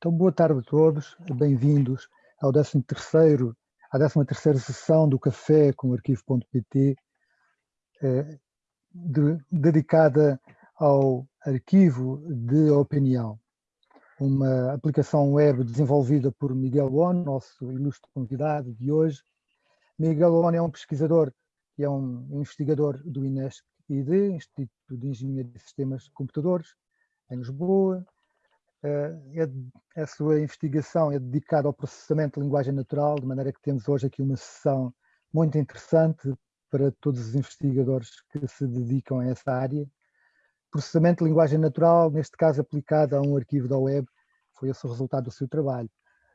Então, boa tarde a todos, bem-vindos ao 13º, à 13ª sessão do Café com Arquivo.pt, eh, de, dedicada ao arquivo de opinião, uma aplicação web desenvolvida por Miguel On, nosso ilustre convidado de hoje. Miguel On é um pesquisador e é um investigador do INESC-ID, Instituto de Engenharia de Sistemas de Computadores, em Lisboa, é, a sua investigação é dedicada ao processamento de linguagem natural, de maneira que temos hoje aqui uma sessão muito interessante para todos os investigadores que se dedicam a essa área. Processamento de linguagem natural, neste caso aplicado a um arquivo da web, foi esse o resultado do seu trabalho.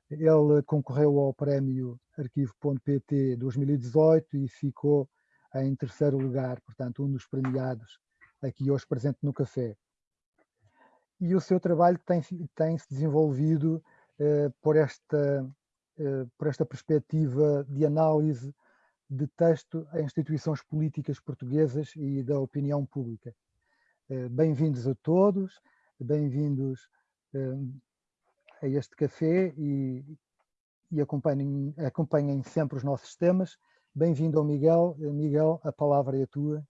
Ele concorreu ao prémio arquivo.pt 2018 e ficou em terceiro lugar, portanto, um dos premiados aqui hoje presente no café e o seu trabalho tem, tem se desenvolvido eh, por, esta, eh, por esta perspectiva de análise de texto a instituições políticas portuguesas e da opinião pública. Eh, Bem-vindos a todos, bem-vindos a este café e, e acompanhem, acompanhem sempre os nossos temas. Bem-vindo ao Miguel. Miguel, a palavra é a tua.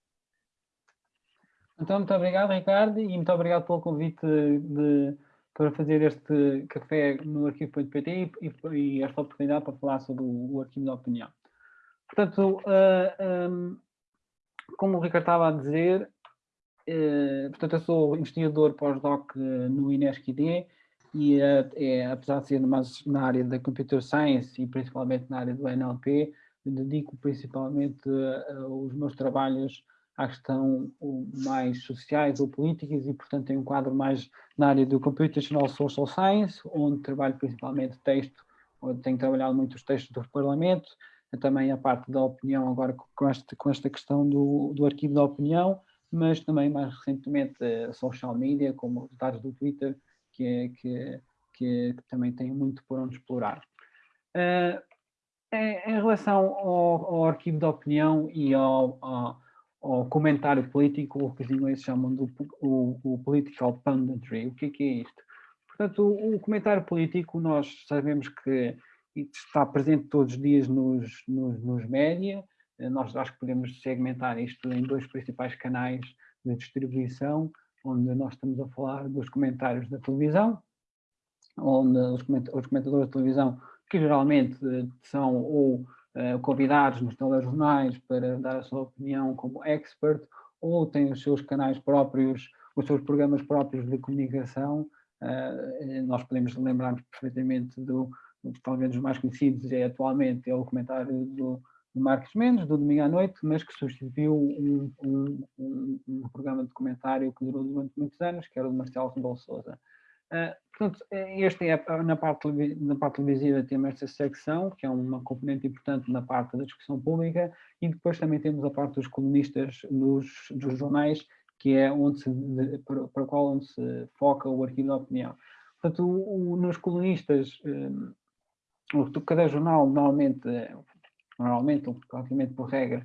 Então, muito obrigado, Ricardo, e muito obrigado pelo convite de, para fazer este café no arquivo.pt e, e, esta oportunidade para falar sobre o, o arquivo da opinião. Portanto, uh, ah, um, como o Ricardo estava a dizer, uh, portanto, eu sou investigador pós-doc no INESC-ID e, uh, é, apesar de ser mais na área da Computer Science e principalmente na área do NLP, dedico principalmente os meus trabalhos à questão mais sociais ou políticas e, portanto, tem um quadro mais na área do Computational Social Science, onde trabalho principalmente texto, onde tenho trabalhado muito os textos do Parlamento, também a parte da opinião agora com esta, com esta questão do, do arquivo da opinião, mas também mais recentemente a social media, como os dados do Twitter, que, é, que, que, que também tem muito por onde explorar. Uh, em, em, relação ao, ao, arquivo da opinião e ao, ao ao comentário político, o que os ingleses chamam do o, o political punditry. O que é, que é isto? Portanto, o, o, comentário político, nós sabemos que está presente todos os dias nos, nos, nos média, nós acho que podemos segmentar isto em dois principais canais de distribuição, onde nós estamos a falar dos comentários da televisão, onde os comentadores da televisão, que geralmente eh, são ou eh, convidados nos telejornais para dar a sua opinião como expert, ou têm os seus canais próprios, os seus programas próprios de comunicação. Uh, nós podemos lembrar perfeitamente do, talvez dos mais conhecidos é atualmente é o comentário do, do Marcos Mendes, do domingo à noite, mas que substituiu um, um, um, um, programa de comentário que durou durante muitos anos, que era o de Marcelo Rebelo Sousa. Uh, portanto, este é, na parte, na parte televisiva temos esta secção, que é uma componente importante na parte da discussão pública, e depois também temos a parte dos colunistas nos, dos jornais, que é onde se, para, para qual onde se foca o arquivo da opinião. Portanto, o, o, nos colunistas, o, cada jornal normalmente, normalmente, praticamente por regra,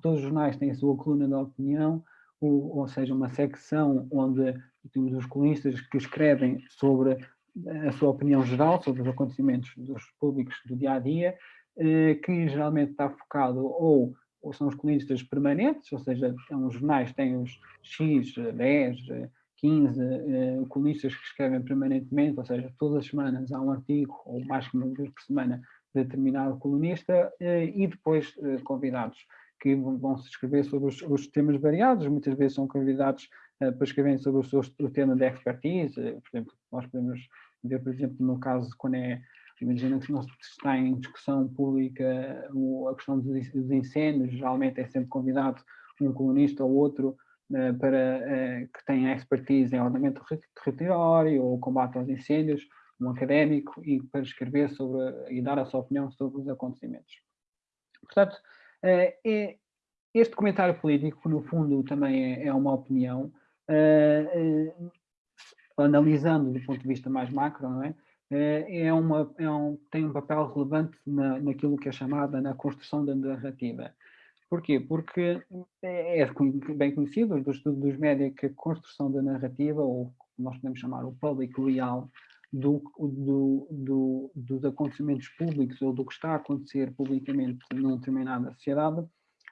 todos os jornais têm a sua coluna da opinião, ou, ou seja, uma secção onde temos os colunistas que escrevem sobre a sua opinião geral sobre os acontecimentos dos públicos do dia a dia, eh, que geralmente está focado ou, ou são os colunistas permanentes, ou seja, são os jornais têm os X, 10, 15 colunistas que escrevem permanentemente, ou seja, todas as semanas há um artigo, ou mais que uma vez por semana, de determinado colunista, eh, e depois eh, convidados que vão se escrever sobre os, os, temas variados, muitas vezes são convidados para escreverem sobre o, seu, o tema de expertise, uh, por exemplo, nós podemos ver, por exemplo, no caso quando é, imagina que nós está em discussão pública o, a questão dos, incêndios, geralmente é sempre convidado um colunista ou outro para, que tenha expertise em ordenamento territorial ou combate aos incêndios, um académico, e para escrever sobre e dar a sua opinião sobre os acontecimentos. Portanto, eh, é, este comentário político, no fundo, também é, é uma opinião, eh, eh, analisando do ponto de vista mais macro, não é? É uma, é um, tem um papel relevante na, naquilo que é chamada na construção da narrativa. Porquê? Porque é, é bem conhecido do estudo dos média que a construção da narrativa, ou nós podemos chamar o public real, do, do, do, dos acontecimentos públicos ou do que está a acontecer publicamente numa determinada sociedade,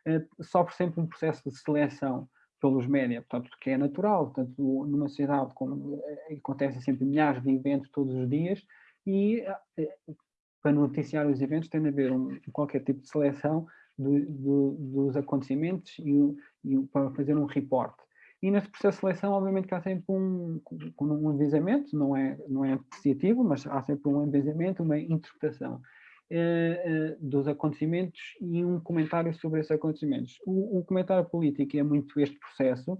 eh, sofre sempre um processo de seleção pelos média, portanto, que é natural, portanto, numa sociedade como eh, acontecem sempre milhares de eventos todos os dias e eh, para noticiar os eventos tem de haver um, qualquer tipo de seleção do, do, dos acontecimentos e, e, para fazer um report. E nesse processo de seleção, obviamente que há sempre um, um avisamento, não é, não é apreciativo, mas há sempre um avisamento, uma interpretação eh, eh, dos acontecimentos e um comentário sobre esses acontecimentos. O, o, comentário político é muito este processo,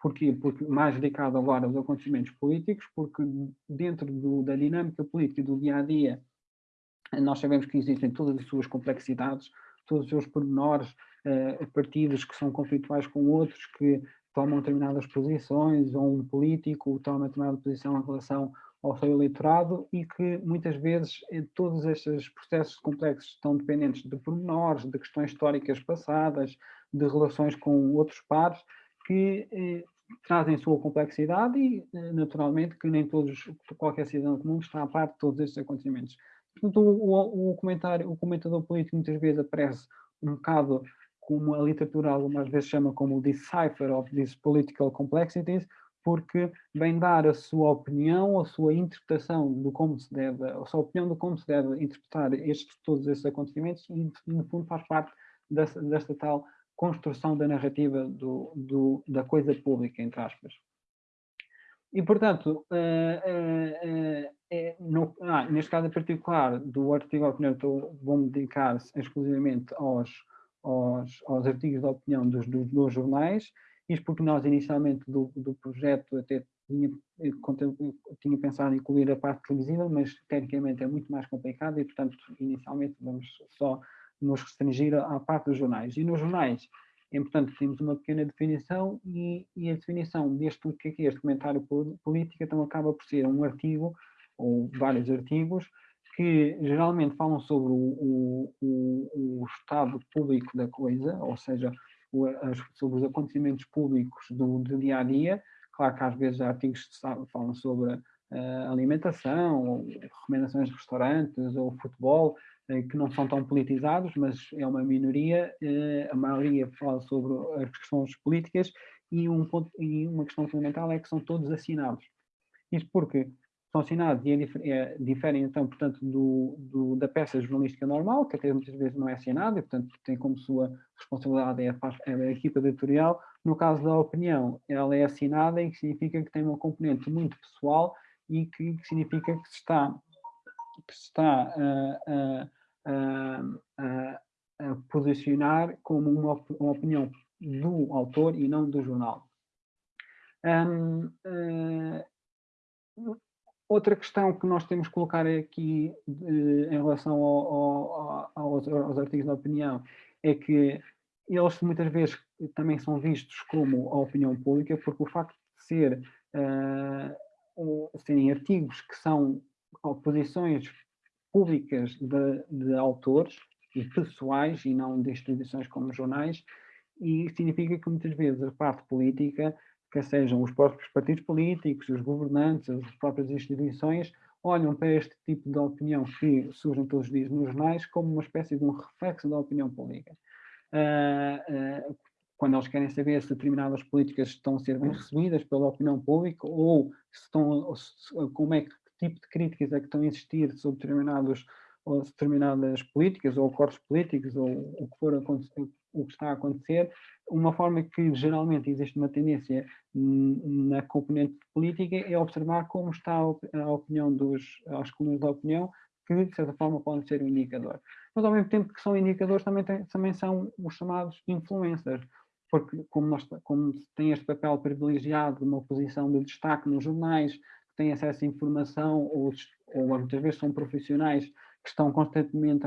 porque, porque mais dedicado agora aos acontecimentos políticos, porque dentro do, da dinâmica política do dia-a-dia, -dia, nós sabemos que existem todas as suas complexidades, todos os seus pormenores, uh, partidos que são conflituais com outros, que tomam determinadas posições, ou um político toma determinada posição em relação ao seu eleitorado e que muitas vezes todos estes processos complexos estão dependentes de pormenores, de questões históricas passadas, de relações com outros pares, que eh, trazem sua complexidade e, eh, naturalmente, que nem todos, qualquer cidadão comum está a par de todos estes acontecimentos. Portanto, o, o, comentário, o comentador político muitas vezes aparece um bocado como a literatura algumas vezes chama como o decipher of these political complexities, porque vem dar a sua opinião, a sua interpretação do como se deve, a sua opinião de como se deve interpretar estes, todos estes acontecimentos e, no fundo, faz parte desta, desta tal construção da narrativa do, do, da coisa pública, entre aspas. E, portanto, uh, uh, uh, no, ah, neste caso em particular, do artigo de opinião, vou-me dedicar exclusivamente aos, aos, aos artigos de opinião dos, dos, dos jornais, isto porque nós inicialmente do, do projeto até tinha, tinha pensado em incluir a parte televisiva, mas tecnicamente é muito mais complicado e portanto inicialmente vamos só nos restringir à parte dos jornais. E nos jornais é importante temos uma pequena definição e, e, a definição deste o que é, é este comentário político então acaba por ser um artigo ou vários artigos que geralmente falam sobre o, o, o, estado público da coisa, ou seja, sobre os acontecimentos públicos do, do, dia a dia. Claro que às vezes há artigos que falam sobre uh, alimentação, ou recomendações de restaurantes, ou futebol, uh, que não são tão politizados, mas é uma minoria. Uh, a maioria fala sobre as questões políticas e, um ponto, e uma questão fundamental é que são todos assinados. Isto porque são assinados e é, é, diferem, então, portanto, do, do, da peça jornalística normal, que até muitas vezes não é assinada e, portanto, tem como sua responsabilidade é a, é a equipa editorial. No caso da opinião, ela é assinada e que significa que tem uma componente muito pessoal e que, que significa que se está, que se está a, a, a, a posicionar como uma, uma, opinião do autor e não do jornal. Um, uh, Outra questão que nós temos que colocar aqui em relação ao, ao, aos, aos, artigos de opinião é que eles muitas vezes também são vistos como a opinião pública, porque o facto de ser, uh, serem artigos que são posições públicas de, de, autores e pessoais e não de instituições como jornais, e significa que muitas vezes a parte política que sejam os próprios partidos políticos, os governantes, as próprias instituições, olham para este tipo de opinião que surgem todos os dias nos jornais como uma espécie de um reflexo da opinião pública. Uh, uh, quando eles querem saber se determinadas políticas estão a ser bem recebidas pela opinião pública ou se estão, se, como é que, tipo de críticas é que estão a existir sobre determinados determinadas políticas ou acordos políticos ou o que for o que está a acontecer, uma forma que geralmente existe uma tendência na componente política é observar como está a opinião dos, as colunas da opinião, que de certa forma podem ser um indicador. Mas ao mesmo tempo que são indicadores, também, tem, também são os chamados influencers, porque como, nós, como tem este papel privilegiado de uma posição de destaque nos jornais, têm acesso à informação, ou, ou muitas vezes são profissionais que estão constantemente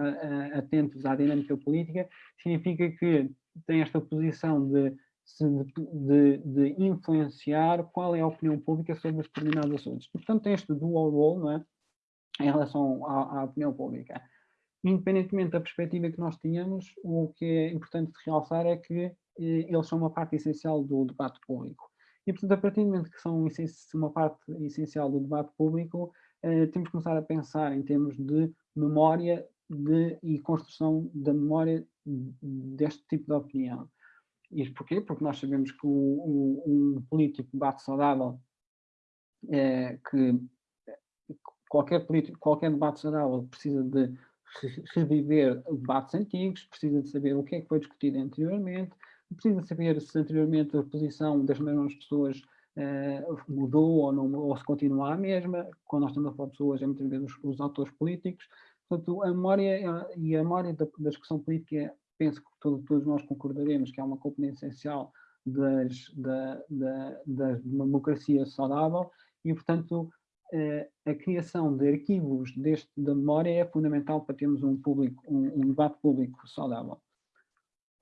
atentos à dinâmica política, significa que têm esta posição de, de, de, influenciar qual é a opinião pública sobre determinados assuntos. Portanto, tem este dual role não é? em relação à, à opinião pública. Independentemente da perspectiva que nós tínhamos, o que é importante realçar é que eh, eles são uma parte essencial do debate público. E, portanto, a partir do momento que são uma parte essencial do debate público, eh, temos que começar a pensar em termos de memória de, e construção da memória deste tipo de opinião. Isto porquê? Porque nós sabemos que o, o, um político debate saudável é que qualquer, político, qualquer debate saudável precisa de reviver debates antigos, precisa de saber o que é que foi discutido anteriormente, precisa saber se anteriormente a posição das mesmas pessoas mudou ou, não, ou se continua a mesma, quando nós estamos a falar de pessoas, é muitas vezes os, os autores políticos, portanto a memória é, e a memória da, da discussão política, penso que todo, todos nós concordaremos que é uma componente essencial das, da, da, da democracia saudável e, portanto, eh, a criação de arquivos deste, da memória é fundamental para termos um, público, um, um debate público saudável.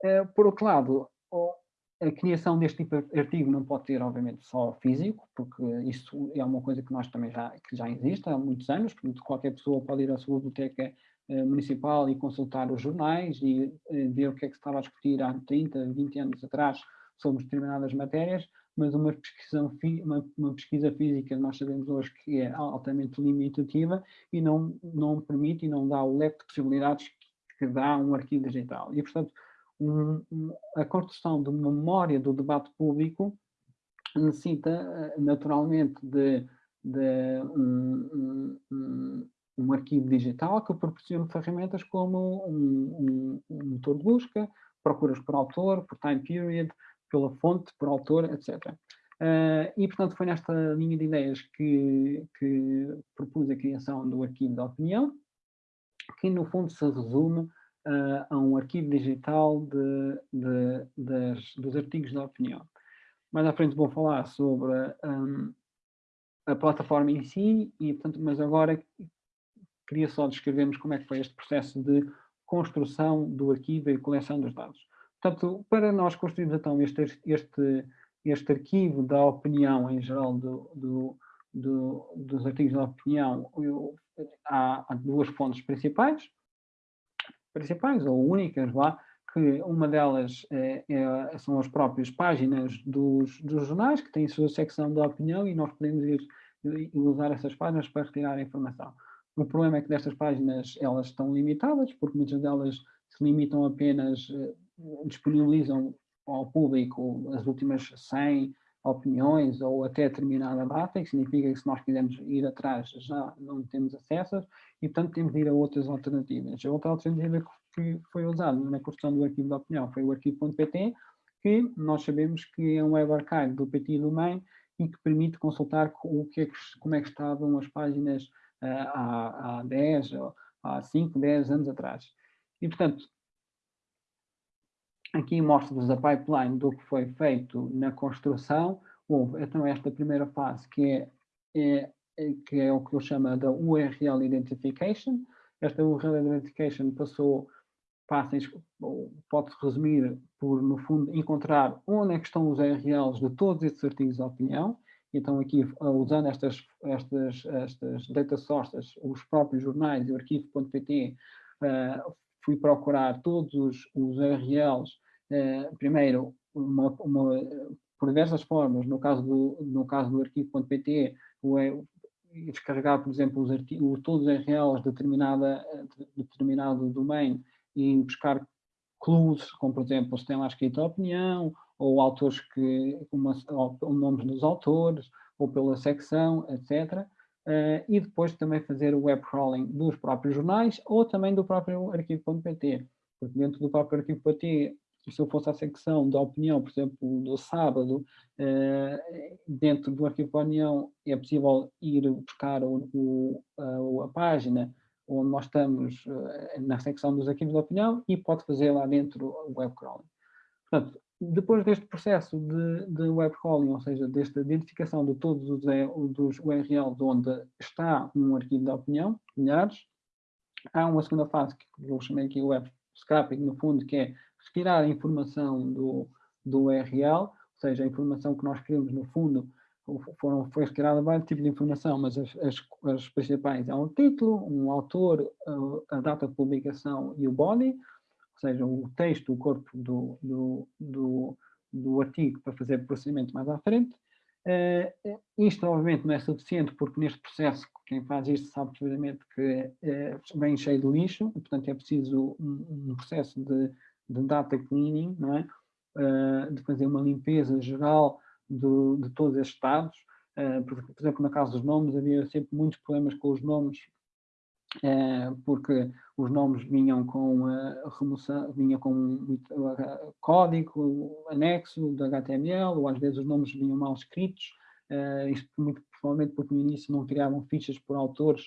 Eh, por outro lado, a criação deste tipo de artigo não pode ter, obviamente, só físico, porque isso é uma coisa que nós também já, que já existe há muitos anos, portanto, qualquer pessoa pode ir à sua biblioteca eh, municipal e consultar os jornais e ver o que é que se estava a discutir há 30, 20 anos atrás sobre determinadas matérias, mas uma pesquisa, uma, uma pesquisa física nós sabemos hoje que é altamente limitativa e não, não permite e não dá o leque de possibilidades que, dá um arquivo digital. E, portanto, a construção de memória do debate público necessita eh, naturalmente de, de um, um, um, arquivo digital que proporcione ferramentas como um, um, motor de busca, procuras por autor, por time period, pela fonte, por autor, etc. Uh, ah, e, portanto, foi nesta linha de ideias que, que propus a criação do arquivo da opinião, que no fundo se resume uh, a um arquivo digital de, de, das, dos artigos da opinião. Mais à frente vou falar sobre um, a plataforma em si, e, portanto, mas agora queria só descrevermos como é que foi este processo de construção do arquivo e coleção dos dados. Portanto, para nós construirmos então este, este, este arquivo da opinião em geral do, do, do, dos artigos da opinião, eu, há, há, duas fontes principais, principais ou únicas lá, que uma delas é, é, são as próprias páginas dos, dos jornais, que têm sua secção da opinião e nós podemos ir, usar essas páginas para retirar a informação. O problema é que destas páginas elas estão limitadas, porque muitas delas se limitam apenas eh, disponibilizam ao público as últimas 100 opiniões ou até determinada data, que significa que se nós quisermos ir atrás já não temos acesso e, portanto, temos de ir a outras alternativas. A outra alternativa que foi usada na construção do arquivo da opinião foi o arquivo.pt, que nós sabemos que é um web archive do PT e do MEI e que permite consultar o que é que, como é que estavam as páginas uh, há, há 10, há 5, 10 anos atrás. E, portanto, Aqui mostra-vos a pipeline do que foi feito na construção. Houve então esta primeira fase que é, é, é que é o que eu chamo da URL Identification. Esta URL Identification passou, passa, pode-se resumir por, no fundo, encontrar onde é que estão os URLs de todos estes artigos de opinião. Então aqui, usando estas, estas, estas data sources, os próprios jornais e o arquivo.pt, uh, eh, fui procurar todos os, os URLs eh, primeiro, uma, uma, por diversas formas, no caso do, no caso do arquivo.pt, descarregar, por exemplo, os artigos, todos os URLs de, determinada, de determinado domain e buscar clues, como por exemplo, se tem lá escrito a opinião, ou autores que, uma, ou nomes dos autores, ou pela secção, etc. Uh, eh, e depois também fazer o web crawling dos próprios jornais ou também do próprio arquivo.pt, porque dentro do próprio arquivo.pt se eu fosse à secção da opinião, por exemplo, do sábado, eh, dentro do arquivo da opinião é possível ir buscar o, o, a, a, página onde nós estamos eh, na secção dos arquivos da opinião e pode fazer lá dentro o web crawling. Portanto, depois deste processo de, de web crawling, ou seja, desta identificação de todos os dos URLs onde está um arquivo da opinião, milhares, há uma segunda fase que eu chamei aqui web scrapping, no fundo, que é retirar a informação do, do URL, ou seja, a informação que nós queremos no fundo, foram, foi retirada vários tipos de informação, mas as, as, as principais é um título, um autor, a, data de publicação e o body, ou seja, o texto, o corpo do, do, do, do artigo para fazer processamento mais à frente. Uh, isto, obviamente, não é suficiente, porque neste processo, quem faz isto sabe perfeitamente que uh, vem cheio de lixo, e, portanto é preciso um, um processo de, de, data cleaning, não é? Uh, de fazer uma limpeza geral do, de todos estes dados. Por, por, exemplo, na casa dos nomes, havia sempre muitos problemas com os nomes, porque os nomes vinham com remoção, vinham com código anexo do HTML, ou às vezes os nomes vinham mal escritos, uh, isto muito provavelmente porque no início não criavam fichas por autores,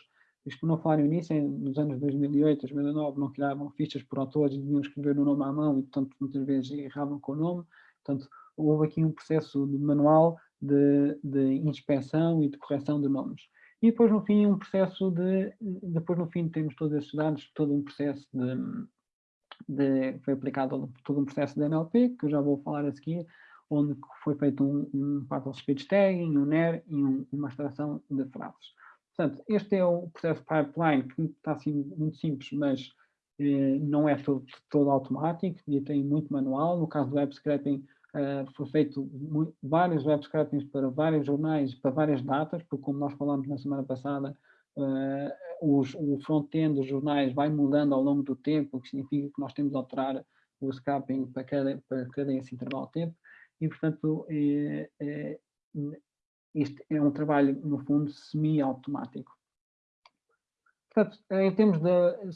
isto por não falar no início, nos anos 2008, 2009, não criavam fichas por autores e deviam escrever o nome à mão e, portanto, muitas vezes erravam com o nome. Portanto, houve aqui um processo manual de, de inspeção e de correção de nomes. E depois, no fim, um processo de... Depois, no fim, temos todos esses dados, todo um processo de... de foi aplicado todo um processo de NLP, que eu já vou falar a seguir, onde foi feito um, um partial speech tagging, um NER e um, uma extração de frases. Portanto, este é o processo pipeline que está assim muito simples, mas eh, não é todo, todo, automático e tem muito manual. No caso do web scraping, eh, foi feito muito, vários web scrapings para vários jornais, para várias datas, porque como nós falamos na semana passada, eh, os, o front-end dos jornais vai mudando ao longo do tempo, o que significa que nós temos de alterar o scraping para cada, para cada esse intervalo de tempo e, portanto, é, é, isto é um trabalho, no fundo, semi-automático. Portanto, em termos de,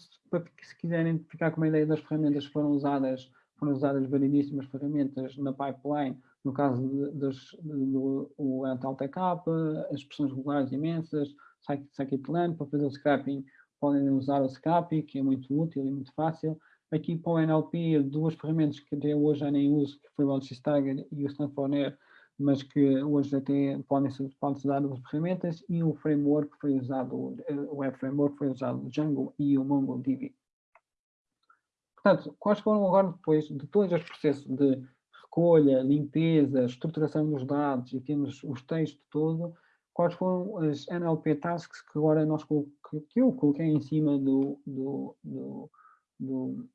se quiserem ficar com uma ideia das ferramentas que foram usadas, foram usadas variedíssimas ferramentas na pipeline, no caso do o as expressões regulares imensas, Scikit-learn, para fazer o scrapping, podem usar o Scrappy, que é muito útil e muito fácil, Aqui para o NLP, duas ferramentas que até hoje já nem uso, que foi o Stagger e o Stanford mas que hoje até podem ser, podem ser dadas as ferramentas, e o framework foi usado, o Web Framework foi usado o Django e o MongoDB. Portanto, quais foram agora depois de todos os processos de recolha, limpeza, estruturação dos dados e temos os textos todo, quais foram as NLP tasks que agora nós que eu coloquei em cima do, do, do, do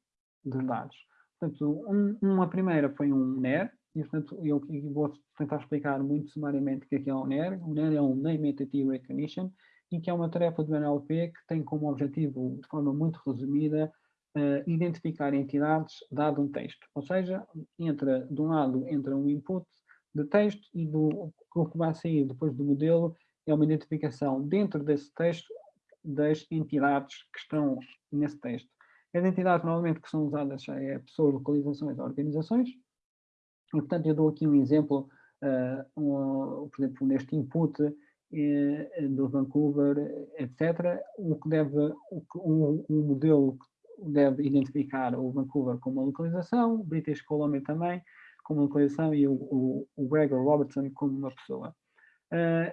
dos dados. Portanto, um, uma primeira foi um NER, e portanto eu, vou tentar explicar muito sumariamente o que é, que é um NER. O NER é um Name Entity Recognition, e que é uma tarefa do NLP que tem como objetivo, de forma muito resumida, uh, identificar entidades dado um texto. Ou seja, entra, de um lado entra um input de texto e do, o que vai sair depois do modelo é uma identificação dentro desse texto das entidades que estão nesse texto. As entidades normalmente que são usadas é pessoas, localizações, organizações. E, portanto, eu dou aqui um exemplo, uh, um, por exemplo, neste input uh, do Vancouver, etc. O que deve, o, o, o modelo deve identificar o Vancouver como uma localização, British Columbia também como uma localização e o, o, o Gregor Robertson como uma pessoa. Uh,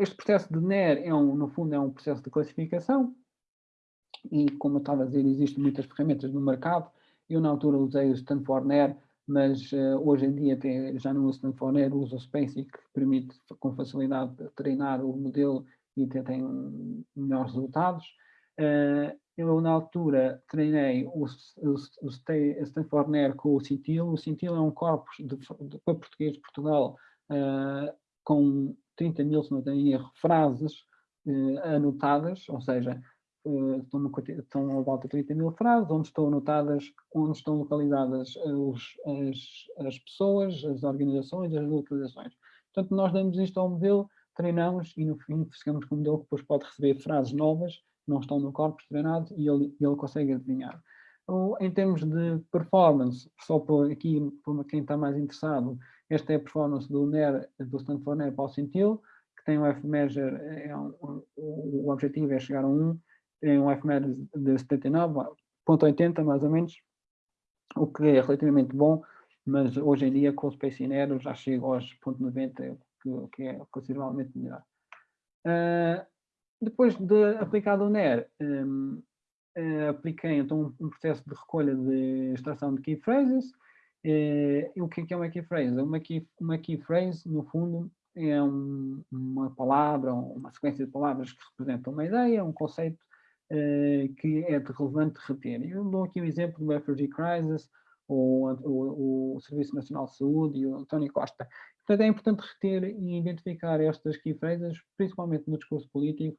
este processo de NER, é um, no fundo, é um processo de classificação, e como eu estava a dizer, existem muitas ferramentas no mercado. Eu na altura usei o Stanford Nair, mas uh, hoje em dia até já não uso Stanford Nair, uso o Spacey, que permite com facilidade treinar o modelo e até tem melhores resultados. Uh, eu na altura treinei o, o, o Stanford Nair com o Cintil. O Cintil é um corpus de, de, para português de Portugal uh, com 30 mil, se não tenho erro, frases anotadas, ou seja, uh, estão, no, estão a volta de 30 mil frases, onde estão anotadas, onde estão localizadas os, as, as pessoas, as organizações, as localizações. Portanto, nós damos isto ao modelo, treinamos e no fim ficamos com um modelo que depois pode receber frases novas, não estão no corpo treinado e ele, ele consegue adivinhar. Em termos de performance, só por aqui, para quem está mais interessado, esta é a performance do NER, do Stanford NER para o que tem o F-Measure, é um, o objetivo é chegar a 1, tem um FMED de 79.80 mais ou menos, o que é relativamente bom, mas hoje em dia com o Space Nero já chega aos 0.90, que, que é consideravelmente melhor. Uh, depois de aplicado o NER, um, uh, ah, apliquei então um, processo de recolha de extração de key phrases. Uh, o que é, que é uma key phrase? Uma key, uma key phrase, no fundo, é um, uma palavra, uma sequência de palavras que representam uma ideia, um conceito uh, que é de relevante reter. Eu dou aqui o exemplo do Refugee Crisis, o, o, Serviço Nacional de Saúde e o António Costa. Portanto, é importante reter e identificar estas key phrases, principalmente no discurso político,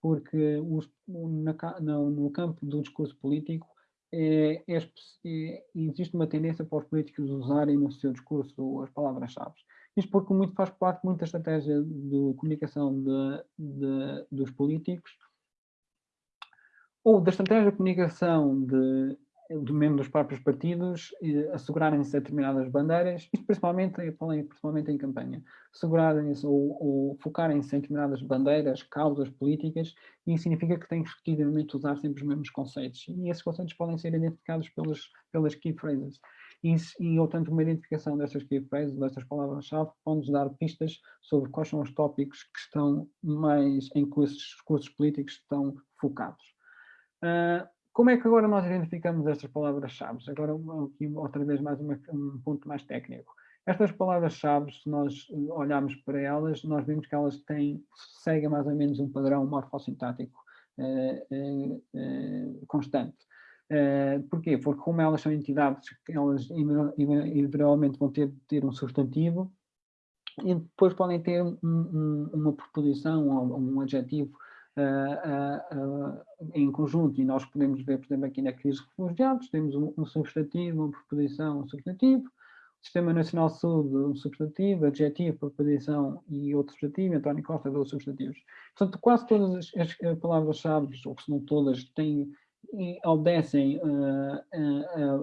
porque os, na, no, campo do discurso político é, é, é, existe uma tendência para os políticos usarem no seu discurso as palavras-chave. Isto porque muito faz parte muito da estratégia de comunicação de, de, dos políticos ou da estratégia de comunicação de, de membros dos próprios partidos assegurarem-se determinadas bandeiras, isto principalmente, principalmente em campanha, assegurarem-se ou, ou focarem-se em determinadas bandeiras, causas políticas, e isso significa que têm que repetidamente usar sempre os mesmos conceitos. E esses conceitos podem ser identificados pelas, pelas key phrases. E, e portanto, uma identificação destas key phrases, destas palavras-chave, pode-nos dar pistas sobre quais são os tópicos que estão mais, em que esses discursos políticos estão focados. Uh, como é que agora nós identificamos estas palavras-chave? Agora, aqui, outra vez, mais uma, um ponto mais técnico. Estas palavras-chave, se nós olharmos para elas, nós vemos que elas têm, seguem mais ou menos um padrão morfossintático eh, eh, constante. Uh, porquê? Porque como elas são entidades, elas invariavelmente vão ter, ter um substantivo e depois podem ter um, um, uma preposição ou um adjetivo uh, uh, em conjunto, e nós podemos ver, por exemplo, aqui na crise de refugiados, temos um, um substantivo, uma preposição, um substantivo, Sistema Nacional de Saúde, um substantivo, adjetivo, preposição e outro substantivo, António Costa, dois substantivos. Portanto, quase todas as, as palavras-chave, ou se não todas, têm obedecem uh,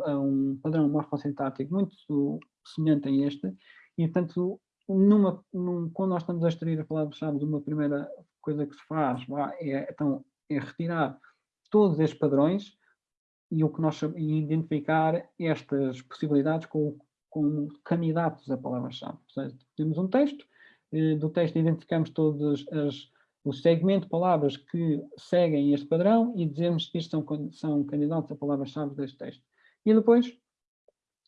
a, a, um padrão morfossintático muito semelhante a este, e portanto, numa, num, quando nós estamos a extrair a palavra-chave de uma primeira coisa que se faz é, então, é retirar todos estes padrões e o que nós e identificar estas possibilidades com, com candidatos a palavra-chave. Temos um texto, eh, do texto identificamos todos as, o segmento de palavras que seguem este padrão e dizemos que isto são, são candidatos a palavras-chave deste texto. E depois,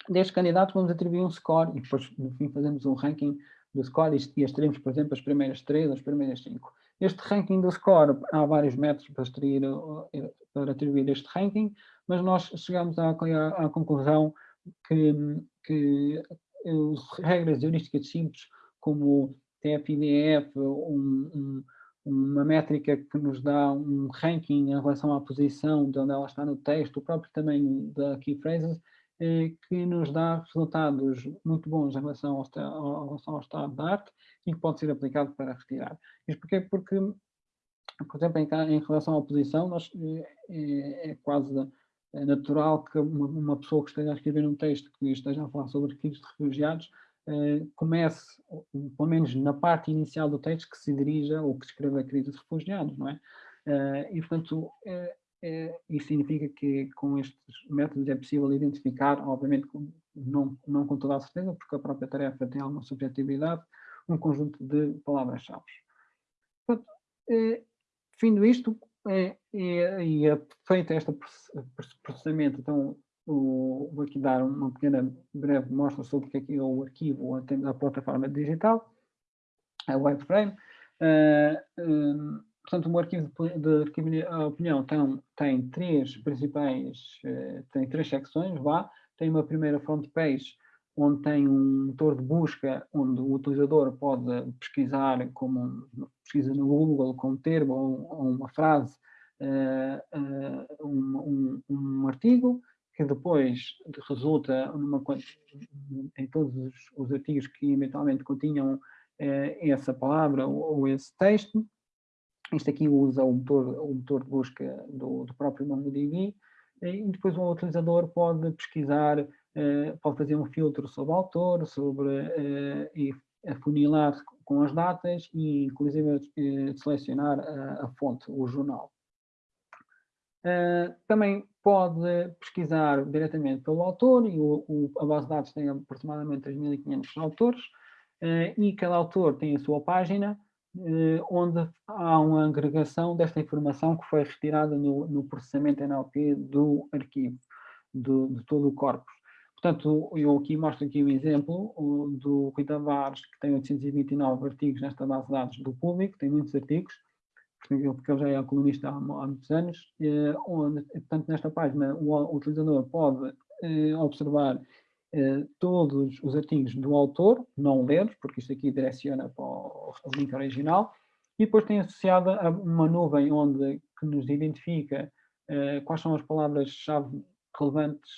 destes candidatos, vamos atribuir um score e depois, no fim, fazemos um ranking do score e extraímos, por exemplo, as primeiras três, as primeiras cinco. Este ranking do score, há vários métodos para, extrair, para atribuir este ranking, mas nós chegamos à, à, à conclusão que, que as regras heurísticas simples, como TF-IDF, um, um, uma métrica que nos dá um ranking em relação à posição de onde ela está no texto, o próprio tamanho da key phrases, eh, que nos dá resultados muito bons em relação ao, ao, relação ao estado da arte e que pode ser aplicado para retirar. Isto porquê? Porque, por exemplo, em, em relação à oposição, nós, é, é quase natural que uma, uma, pessoa que esteja a escrever um texto que esteja a falar sobre arquivos de refugiados comece, pelo menos na parte inicial do texto, que se dirija ou que escreva a crise de refugiados, não é? Eh, e, portanto, isso significa que com estes métodos é possível identificar, obviamente não, não com toda a certeza, porque a própria tarefa tem alguma subjetividade, um conjunto de palavras-chave. É, findo isto, é, é, e é feito este processamento, então vou aqui dar uma pequena breve mostra sobre o que é, é o arquivo, a, plataforma digital, a WebFrame. Uh, um, Portanto, o arquivo de, de opinião tem, tem três principais, eh, tem três secções, vá. Tem uma primeira front page, onde tem um motor de busca, onde o utilizador pode pesquisar, como pesquisa no Google, com um termo ou, uma frase, uh, uh, um, um, um, artigo, que depois resulta numa, em todos os, os artigos que eventualmente continham essa palavra ou esse texto, isto aqui usa o motor, o motor de busca do, do próprio MongoDB e depois o utilizador pode pesquisar, eh, pode fazer um filtro sobre o autor, sobre eh, e afunilar com as datas e inclusive eh, selecionar a, fonte, o jornal. também pode pesquisar diretamente pelo autor e o, a base de dados tem aproximadamente 3.500 autores e cada autor tem a sua página onde há uma agregação desta informação que foi retirada no, no processamento NLP do arquivo, do, de todo o corpus. Portanto, eu aqui mostro aqui um exemplo do Rui Tavares, que tem 829 artigos nesta base de dados do público, tem muitos artigos, porque ele já é colunista há, há muitos anos, eh, onde, portanto, nesta página o, o utilizador pode observar todos os artigos do autor, não ler, porque isto aqui direciona para o, link original, e depois tem associada uma nuvem onde que nos identifica quais são as palavras-chave relevantes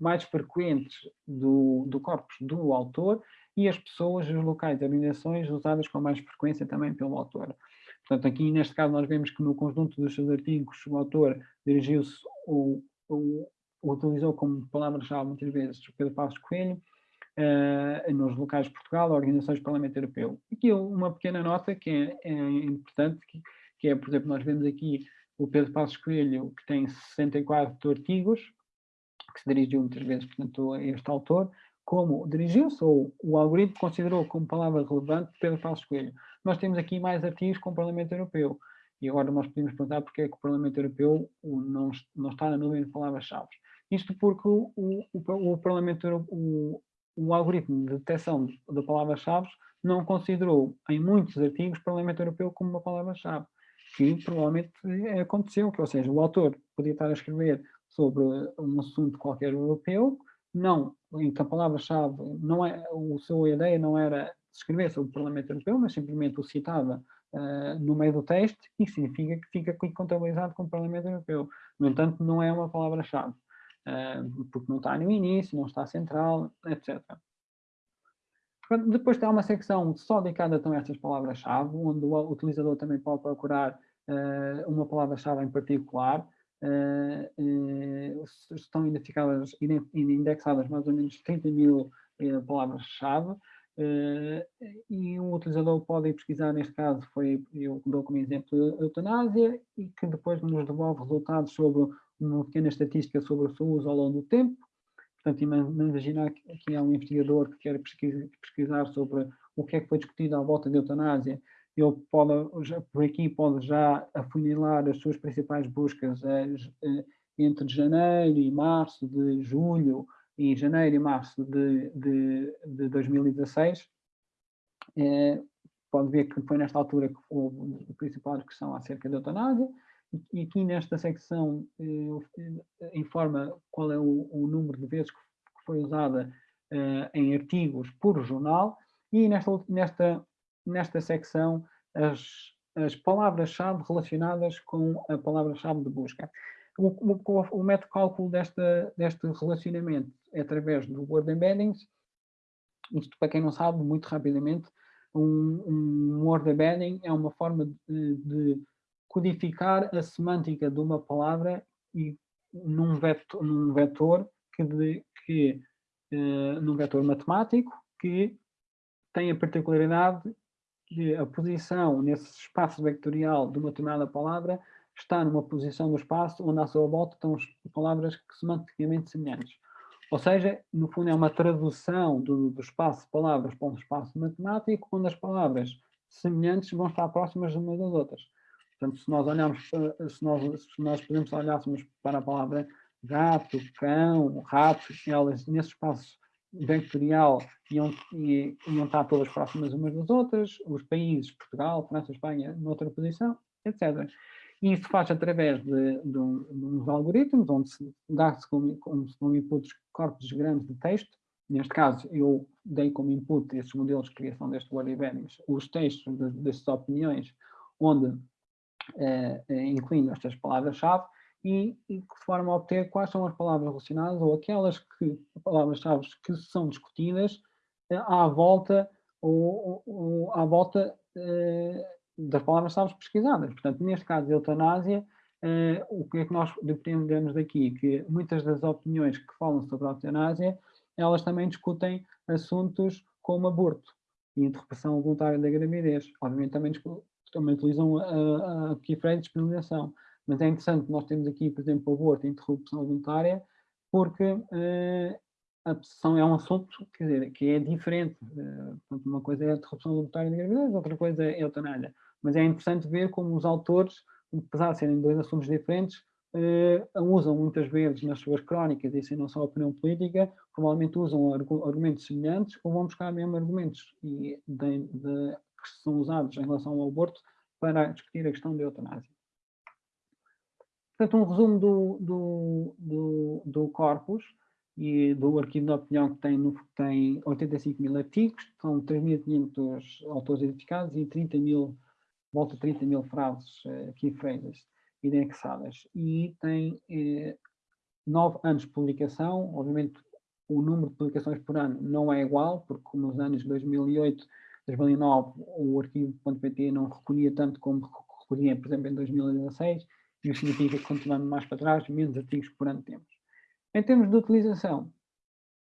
mais frequentes do, do corpus do autor e as pessoas, os locais organizações usadas com mais frequência também pelo autor. Portanto, aqui neste caso nós vemos que no conjunto dos seus artigos o autor dirigiu-se ou, utilizou como palavra-chave muitas vezes o Pedro Passos Coelho, uh, nos locais de Portugal, organizações do Parlamento Europeu. Aqui uma pequena nota que é, é importante, que, que, é, por exemplo, nós vemos aqui o Pedro Passos Coelho, que tem 64 artigos, que se dirigiu muitas vezes, portanto, a este autor, como dirigiu-se, ou o algoritmo considerou como palavra relevante Pedro Passos Coelho. Nós temos aqui mais artigos com o Parlamento Europeu. E agora nós podemos perguntar porque é que o Parlamento Europeu não, não está na nuvem de palavras-chave. Isto porque o, o, o Parlamento o, o algoritmo de detecção da palavra-chave não considerou em muitos artigos o Parlamento Europeu como uma palavra-chave, que provavelmente aconteceu, que, ou seja, o autor podia estar a escrever sobre um assunto qualquer europeu, não, em que a palavra-chave não é, a sua ideia não era escrever sobre o Parlamento Europeu, mas simplesmente o citava uh, no meio do texto, e significa que fica contabilizado como Parlamento Europeu. No entanto, não é uma palavra-chave, uh, porque não está no início, não está central, etc. Depois tem uma secção só dedicada então, a estas palavras-chave, onde o utilizador também pode procurar uh, uma palavra-chave em particular, uh, uh, estão identificadas, indexadas mais ou menos 30 mil palavras-chave, e o utilizador pode pesquisar, neste caso foi, eu dou como exemplo, eutanásia, e que depois nos devolve resultados sobre uma pequena estatística sobre o seu uso ao longo do tempo. Portanto, imaginar que há um investigador que quer pesquisar sobre o que é que foi discutido à volta da eutanásia ele pode, já, por aqui pode já afunilar as suas principais buscas as, eh, entre janeiro e março de julho e janeiro e março de, de, de 2016. É, pode ver que foi nesta altura que houve a principal discussão acerca da eutanásia, e aqui nesta secção eh, informa qual é o, o, número de vezes que foi usada eh, em artigos por jornal, e nesta, nesta nesta secção as, as palavras-chave relacionadas com a palavra-chave de busca. O, o, o, método de cálculo desta, deste relacionamento é através do Word Embeddings. Isto, para quem não sabe, muito rapidamente, um, um Word Embedding é uma forma de, de codificar a semântica de uma palavra e num vetor, num vetor que, de, que uh, num vetor matemático que tem a particularidade que a posição nesse espaço vectorial de uma determinada palavra está numa posição do espaço onde à sua volta estão as palavras que semanticamente semelhantes. Ou seja, no fundo é uma tradução do, do espaço de palavras para um espaço matemático, onde as palavras semelhantes vão estar próximas umas das outras. Portanto, se nós olharmos, se nós, se nós olhássemos para a palavra gato, cão, rato, elas nesse espaço vectorial iam, iam estar todas próximas umas das outras, os países, Portugal, França, Espanha, noutra posição, etc. E isso faz através de, de, de uns algoritmos, onde se dá-se como, como, como inputs corpos grandes de texto, neste caso eu dei como input esses modelos de criação deste word embeddings, os textos de, destas opiniões, onde eh, eh incluindo estas palavras-chave, e, de forma a obter quais são as palavras relacionadas ou aquelas que, palavras-chave que são discutidas eh, à volta ou, ou à volta eh, das palavras-chave pesquisadas. Portanto, neste caso, eutanásia, eh, o que é que nós dependemos daqui? Que muitas das opiniões que falam sobre a eutanásia, elas também discutem assuntos como aborto e interrupção voluntária da gravidez. Obviamente também, também utilizam a, a, a de disponibilização. Mas é interessante, nós temos aqui, por exemplo, aborto e interrupção voluntária, porque uh, a obsessão é um assunto quer dizer, que é diferente. Uh, portanto, uma coisa é a interrupção voluntária da gravidez, outra coisa é a eutanásia. Mas é interessante ver como os autores, apesar de serem dois assuntos diferentes, uh, usam muitas vezes nas suas crónicas, e isso não só a opinião política, provavelmente usam argumentos semelhantes ou vão buscar mesmo argumentos de, de, que são usados em relação ao aborto para discutir a questão da eutanásia. Portanto, um resumo do, do, do, do corpus e do arquivo de opinião que tem, no, tem 85 mil artigos, são 3.500 autores identificados e 30 mil, volta a 30 mil frases, uh, key phrases, indexadas. E tem eh, nove anos de publicação, obviamente o número de publicações por ano não é igual, porque nos anos 2008, 2009, o arquivo.pt não recolhia tanto como recolhia, por exemplo, em 2016, e isso significa que continuando mais para trás, menos artigos por ano temos. Em termos de utilização,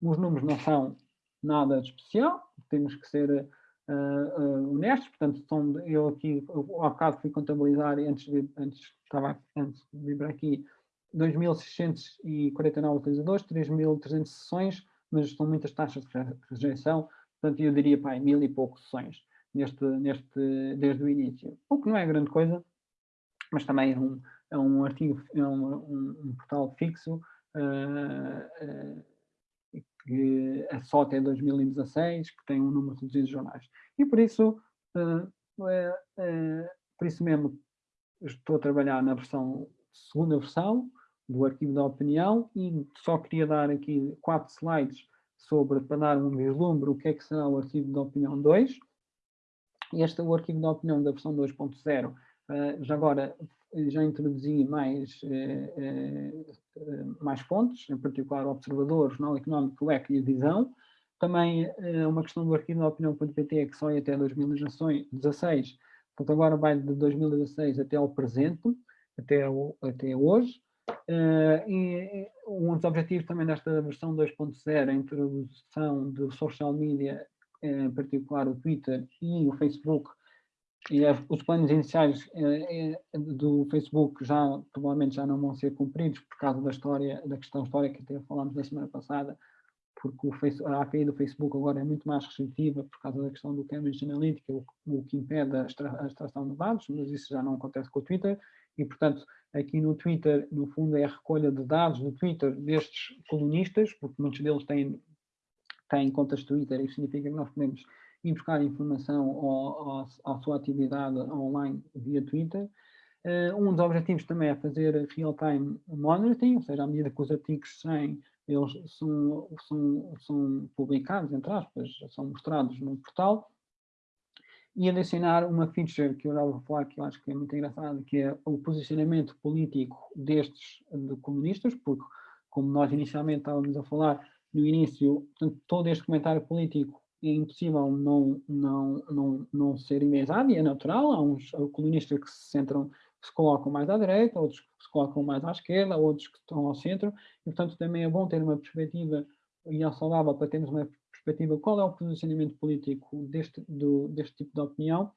os números não são nada de especial, temos que ser uh, uh, honestos, portanto, são, eu aqui, eu, ao bocado fui contabilizar, antes de, antes, estava, antes de vir aqui, 2.649 utilizadores, 3.300 sessões, mas são muitas taxas de rejeição, portanto eu diria, pá, mil e poucos sessões neste, neste, desde o início. O que não é grande coisa, mas também é um, é um artigo, é um, um, um portal fixo, uh, uh, que é só até 2016, que tem um número reduzido de jornais. E por isso, uh, por isso mesmo, estou a trabalhar na versão, segunda versão, do arquivo da opinião e só queria dar aqui quatro slides sobre, para dar um vislumbre o que é que será o arquivo da opinião 2. Este é o arquivo da opinião da versão 2.0. Eh, já agora já introduzi mais, uh, uh, mais fontes, em particular Observador, Jornal Económico, o EC e a Visão. Também uma questão do arquivo da opinião.pt que só é até 2016, portanto agora vai de 2016 até ao presente, até, o, até hoje. E um dos objetivos também desta versão 2.0 é a introdução de social media, em particular o Twitter e o Facebook, e os planos iniciais eh, do Facebook já provavelmente já não vão ser cumpridos por causa da história, da questão histórica que até falámos na semana passada, porque o a API do Facebook agora é muito mais restritiva por causa da questão do Cambridge Analytica, o, o que impede a, extra, a extração de dados, mas isso já não acontece com o Twitter, e portanto aqui no Twitter, no fundo, é a recolha de dados do Twitter destes colunistas, porque muitos deles têm, têm contas Twitter, e isso significa que nós podemos ir buscar informação ao, à sua atividade online via Twitter. Uh, um dos objetivos também é fazer real-time monitoring, ou seja, à medida que os artigos saem, eles são, são, são publicados, entre aspas, são mostrados no portal, e adicionar uma feature que eu já vou falar que eu acho que é muito engraçada, que é o posicionamento político destes de comunistas, porque como nós inicialmente estávamos a falar no início, portanto, todo este comentário político é impossível não, não, não, não ser enviesado e é natural, há uns comunistas que se centram, que se colocam mais à direita, outros que se colocam mais à esquerda, outros que estão ao centro, e portanto também é bom ter uma perspectiva e é saudável para termos uma perspectiva, qual é o posicionamento político deste, do, deste tipo de opinião.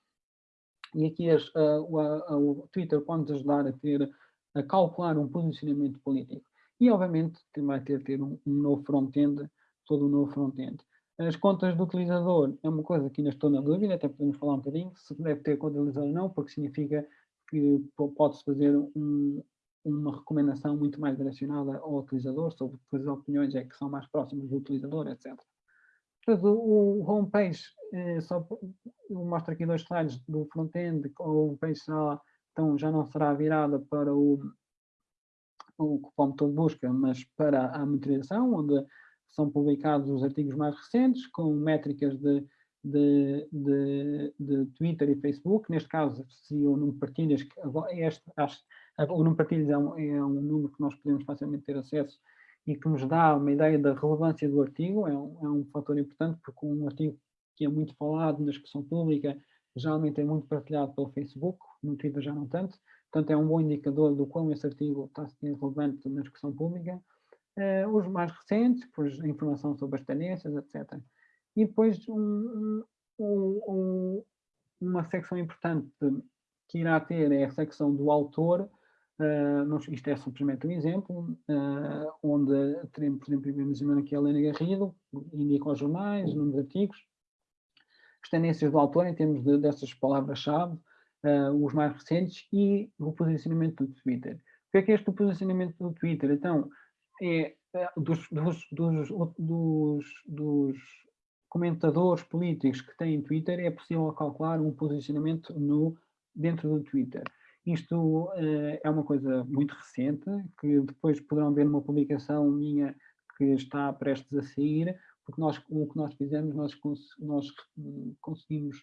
E aqui as, uh, o, Twitter pode ajudar a ter, a calcular um posicionamento político. E, obviamente, vai ter, ter um, um novo front-end, todo um novo front-end. As contas do utilizador é uma coisa que ainda estou na dúvida, até podemos falar um bocadinho, se deve ter conta do utilizador ou não, porque significa que pode-se fazer um, uma recomendação muito mais direcionada ao utilizador, sobre as opiniões é que são mais próximas do utilizador, etc. Depois o, homepage, eh, só, eu mostro aqui dois slides do front-end, o homepage será, então já não será virada para o, o cupom de busca, mas para a monitorização, onde são publicados os artigos mais recentes, com métricas de, de, de, de Twitter e Facebook, neste caso seria o número de partilhas, que este, acho, o número de partilhas é um, é um número que nós podemos facilmente ter acesso e que nos dá uma ideia da relevância do artigo, é um, é um fator importante, porque um artigo que é muito falado na discussão pública, geralmente é muito partilhado pelo Facebook, no Twitter já não tanto, portanto é um bom indicador do quão esse artigo está a ser relevante na discussão pública. Uh, os mais recentes, a informação sobre as tendências, etc. E depois um, um, um, uma secção importante que irá ter é a secção do autor, Uh, isto é simplesmente um exemplo, uh, onde teremos, por exemplo, imaginando aqui a Helena Garrido, indica os jornais, números artigos, as tendências do autor em termos de, dessas palavras-chave, uh, os mais recentes e o posicionamento do Twitter. O que é que é este posicionamento do Twitter? Então, é, dos, dos, dos, dos, dos comentadores políticos que têm Twitter, é possível calcular um posicionamento no, dentro do Twitter. Isto uh, é uma coisa muito recente, que depois poderão ver uma publicação minha que está prestes a sair, porque nós, o que nós fizemos, nós, nós conseguimos,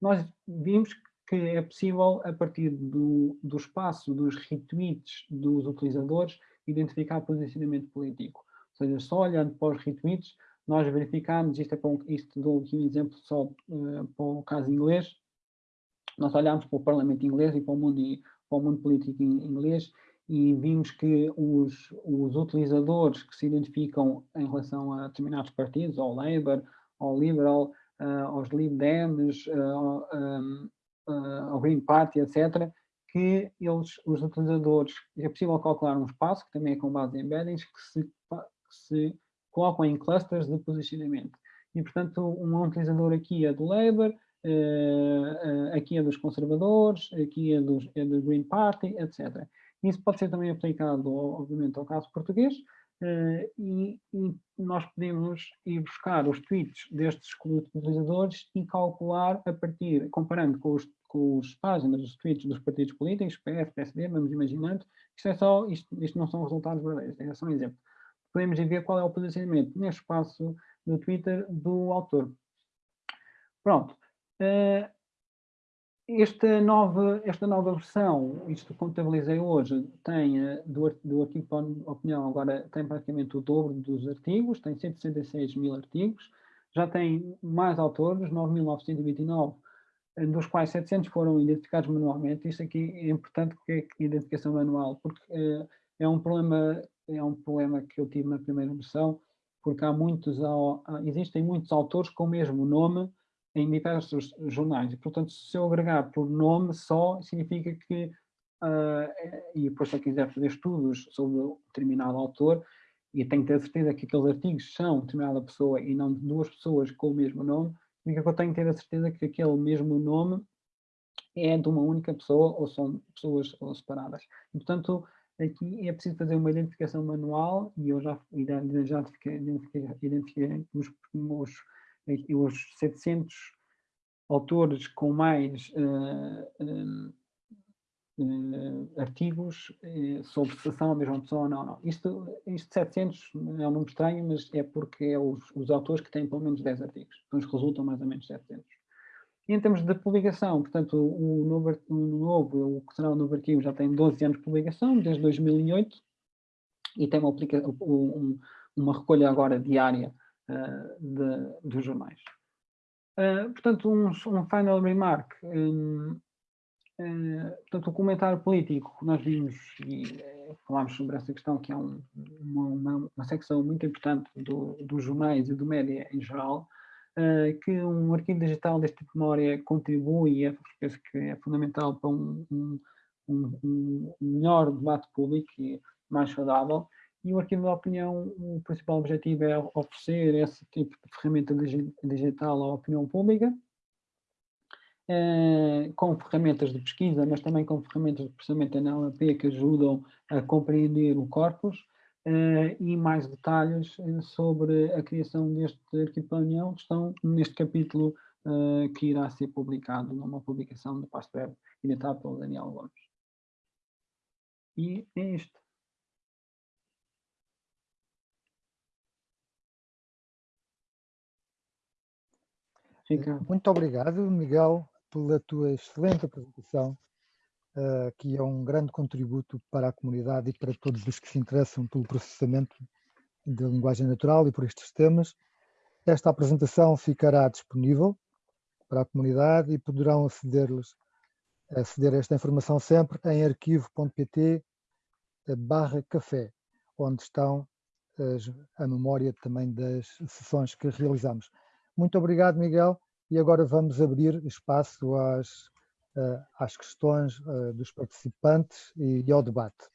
nós vimos que é possível, a partir do, do espaço dos retweets dos utilizadores, identificar posicionamento político. Ou seja, só olhando para os retweets, nós verificamos, isto, é para um, isto dou aqui um exemplo só uh, para o caso inglês, nós olhámos para o Parlamento inglês e para o mundo, para o mundo político inglês e vimos que os, os utilizadores que se identificam em relação a determinados partidos, ao Labour, ao Liberal, uh, aos Lib Dems, uh, um, uh, ao Green Party, etc., que eles, os utilizadores, é possível calcular um espaço, que também é com base em embeddings, que se, que se colocam em clusters de posicionamento. E, portanto, um utilizador aqui é do Labour, uh, uh, aqui é dos conservadores, aqui é, dos, é do Green Party, etc. Isso pode ser também aplicado, obviamente, ao caso português, uh, e, e, nós podemos ir buscar os tweets destes utilizadores e calcular a partir, comparando com os, com os páginas, os tweets dos partidos políticos, PS, PSD, vamos imaginando, isto é só, isto, isto não são resultados verdadeiros, é só um exemplo. Podemos ver qual é o posicionamento neste espaço do Twitter do autor. Pronto. Uh, esta nova, esta nova versão, isto contabilizei hoje, tem eh, do, do artigo para opinião, agora tem praticamente o dobro dos artigos, tem 166 mil artigos, já tem mais autores, 9.929, eh, dos quais 700 foram identificados manualmente. Isto aqui é importante porque é identificação manual, porque uh, é um problema é um problema que eu tive na primeira versão, porque há muitos, existem muitos autores com o mesmo nome em diversos jornais. E, portanto, se eu agregar por nome só, significa que, uh, e depois se eu quiser fazer estudos sobre um determinado autor, e tenho que ter certeza que aqueles artigos são de determinada pessoa e não de duas pessoas com o mesmo nome, significa que eu tenho que ter a certeza que aquele mesmo nome é de uma única pessoa ou são pessoas separadas. E, portanto, aqui é preciso fazer uma identificação manual e eu já, já identifiquei, identifiquei os, os os 700 autores com mais uh, uh, uh, artigos sobre se são a mesma pessoa ou não. não. Isto, isto 700 é um número estranho, mas é porque é os, os autores que têm pelo menos 10 artigos. Então resultam mais ou menos 700. E em termos de publicação, portanto, o novo, o novo, o o novo arquivo já tem 12 anos de publicação, desde 2008, e tem uma, um, uma recolha agora diária uh, de, dos jornais. Uh, portanto, um, um, final remark. Um, uh, portanto, o comentário político, nós vimos e falámos sobre essa questão, que é um, uma, uma, uma, secção muito importante do, dos jornais e do média em geral, que um arquivo digital deste tipo de memória contribui é, penso que é fundamental para um, um, um, melhor debate público e mais saudável. E o arquivo da opinião, o principal objetivo é oferecer esse tipo de ferramenta digital à opinião pública, eh, com ferramentas de pesquisa, mas também com ferramentas de processamento NLP que ajudam a compreender o corpus, eh, e mais detalhes eh, sobre a criação deste arquivo da opinião estão neste capítulo que irá ser publicado numa publicação do Pasto Web, editado pelo Daniel Gomes. E é isto. Muito obrigado, Miguel, pela tua excelente apresentação, uh, que é um grande contributo para a comunidade e para todos os que se interessam pelo processamento da linguagem natural e por estes temas. Esta apresentação ficará disponível para a comunidade e poderão aceder-lhes aceder a esta informação sempre em arquivo.pt barra café, onde estão as, a memória também das sessões que realizamos. Muito obrigado, Miguel. E agora vamos abrir espaço às, eh, às questões eh, dos participantes e ao debate.